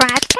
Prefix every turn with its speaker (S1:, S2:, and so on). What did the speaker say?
S1: subscribe